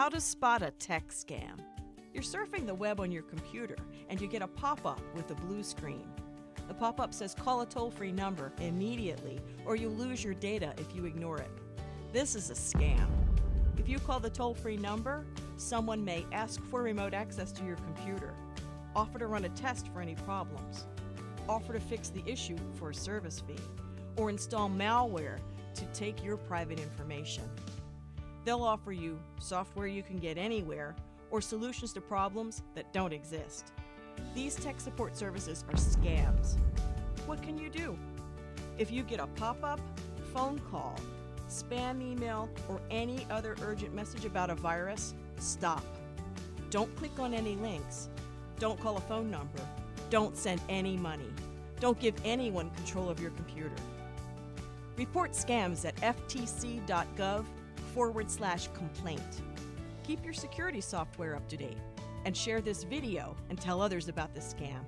How to spot a tech scam. You're surfing the web on your computer and you get a pop up with a blue screen. The pop up says call a toll free number immediately or you'll lose your data if you ignore it. This is a scam. If you call the toll free number, someone may ask for remote access to your computer, offer to run a test for any problems, offer to fix the issue for a service fee, or install malware to take your private information. They'll offer you software you can get anywhere or solutions to problems that don't exist. These tech support services are scams. What can you do? If you get a pop up, phone call, spam email, or any other urgent message about a virus, stop. Don't click on any links. Don't call a phone number. Don't send any money. Don't give anyone control of your computer. Report scams at ftc.gov forward slash complaint. Keep your security software up to date and share this video and tell others about the scam.